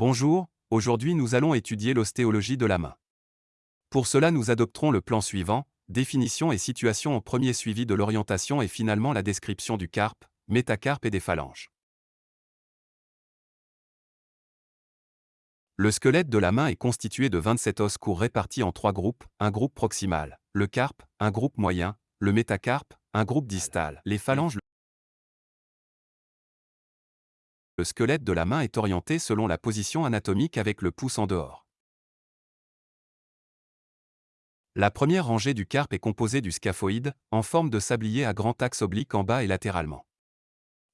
Bonjour, aujourd'hui nous allons étudier l'ostéologie de la main. Pour cela nous adopterons le plan suivant, définition et situation en premier suivi de l'orientation et finalement la description du carpe, métacarpe et des phalanges. Le squelette de la main est constitué de 27 os courts répartis en trois groupes, un groupe proximal, le carpe, un groupe moyen, le métacarpe, un groupe distal, les phalanges. Le squelette de la main est orienté selon la position anatomique avec le pouce en dehors. La première rangée du carpe est composée du scaphoïde, en forme de sablier à grand axe oblique en bas et latéralement.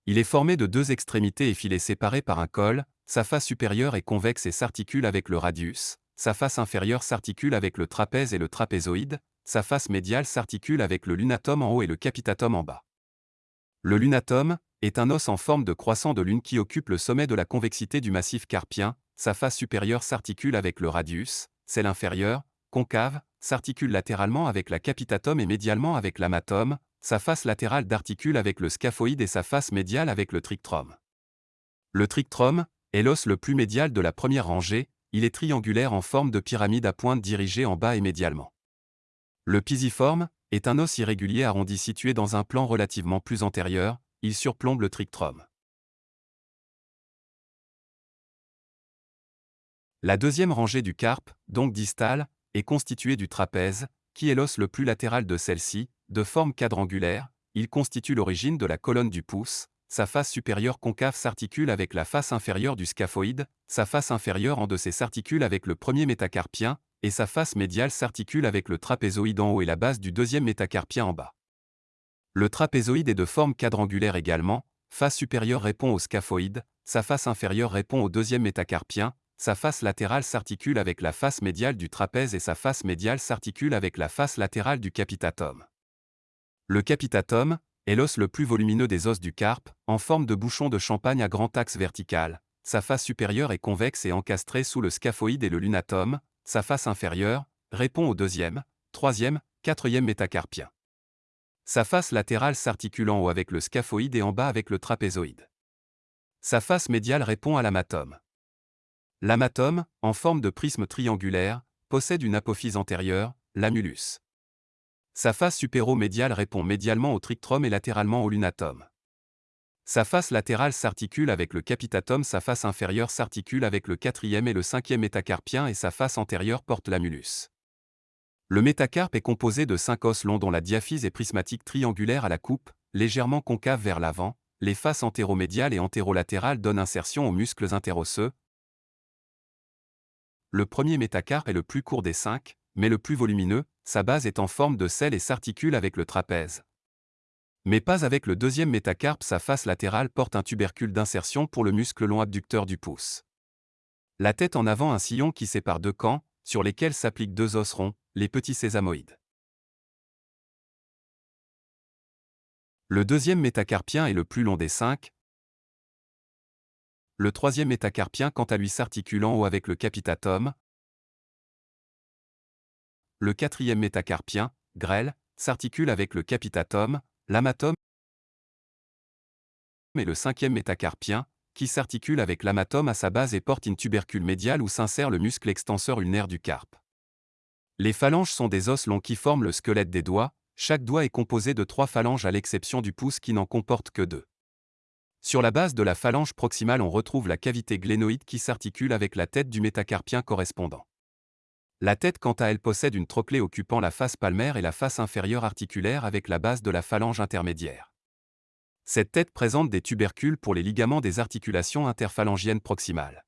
Il est formé de deux extrémités effilées séparées par un col, sa face supérieure est convexe et s'articule avec le radius, sa face inférieure s'articule avec le trapèze et le trapézoïde, sa face médiale s'articule avec le lunatum en haut et le capitatum en bas. Le lunatum est un os en forme de croissant de lune qui occupe le sommet de la convexité du massif carpien, sa face supérieure s'articule avec le radius, celle inférieure, concave, s'articule latéralement avec la capitatum et médialement avec l'amatum, sa face latérale d'articule avec le scaphoïde et sa face médiale avec le trictrum. Le trictrum est l'os le plus médial de la première rangée, il est triangulaire en forme de pyramide à pointe dirigée en bas et médialement. Le pisiforme est un os irrégulier arrondi situé dans un plan relativement plus antérieur, il surplombe le trictrum. La deuxième rangée du carpe, donc distale, est constituée du trapèze, qui est l'os le plus latéral de celle-ci, de forme quadrangulaire, il constitue l'origine de la colonne du pouce, sa face supérieure concave s'articule avec la face inférieure du scaphoïde, sa face inférieure en deçà s'articule avec le premier métacarpien, et sa face médiale s'articule avec le trapézoïde en haut et la base du deuxième métacarpien en bas. Le trapézoïde est de forme quadrangulaire également, face supérieure répond au scaphoïde, sa face inférieure répond au deuxième métacarpien, sa face latérale s'articule avec la face médiale du trapèze et sa face médiale s'articule avec la face latérale du capitatum. Le capitatum est l'os le plus volumineux des os du carpe, en forme de bouchon de champagne à grand axe vertical. Sa face supérieure est convexe et encastrée sous le scaphoïde et le lunatum, sa face inférieure répond au deuxième, troisième, quatrième métacarpien. Sa face latérale s'articule en haut avec le scaphoïde et en bas avec le trapézoïde. Sa face médiale répond à l'amatum. L'amatum, en forme de prisme triangulaire, possède une apophyse antérieure, l'amulus. Sa face supéro-médiale répond médialement au trictrum et latéralement au lunatum. Sa face latérale s'articule avec le capitatum, sa face inférieure s'articule avec le quatrième et le cinquième métacarpien et sa face antérieure porte l'amulus. Le métacarpe est composé de cinq os longs dont la diaphyse est prismatique triangulaire à la coupe, légèrement concave vers l'avant, les faces antéromédiales et antérolatérales donnent insertion aux muscles interosseux. Le premier métacarpe est le plus court des cinq, mais le plus volumineux, sa base est en forme de sel et s'articule avec le trapèze. Mais pas avec le deuxième métacarpe, sa face latérale porte un tubercule d'insertion pour le muscle long abducteur du pouce. La tête en avant un sillon qui sépare deux camps, sur lesquels s'appliquent deux os ronds, les petits sésamoïdes. Le deuxième métacarpien est le plus long des cinq. Le troisième métacarpien quant à lui s'articule en haut avec le capitatum, le quatrième métacarpien, grêle, s'articule avec le capitatum, l'amatum et le cinquième métacarpien, qui s'articule avec l'amatum à sa base et porte une tubercule médiale où s'insère le muscle extenseur ulnaire du carpe. Les phalanges sont des os longs qui forment le squelette des doigts, chaque doigt est composé de trois phalanges à l'exception du pouce qui n'en comporte que deux. Sur la base de la phalange proximale on retrouve la cavité glénoïde qui s'articule avec la tête du métacarpien correspondant. La tête quant à elle possède une trochlée occupant la face palmaire et la face inférieure articulaire avec la base de la phalange intermédiaire. Cette tête présente des tubercules pour les ligaments des articulations interphalangiennes proximales.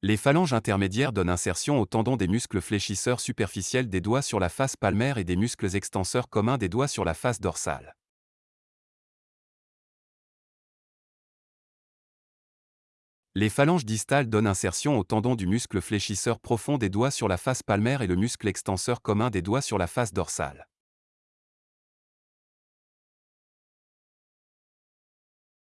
Les phalanges intermédiaires donnent insertion aux tendons des muscles fléchisseurs superficiels des doigts sur la face palmaire et des muscles extenseurs communs des doigts sur la face dorsale. Les phalanges distales donnent insertion au tendon du muscle fléchisseur profond des doigts sur la face palmaire et le muscle extenseur commun des doigts sur la face dorsale.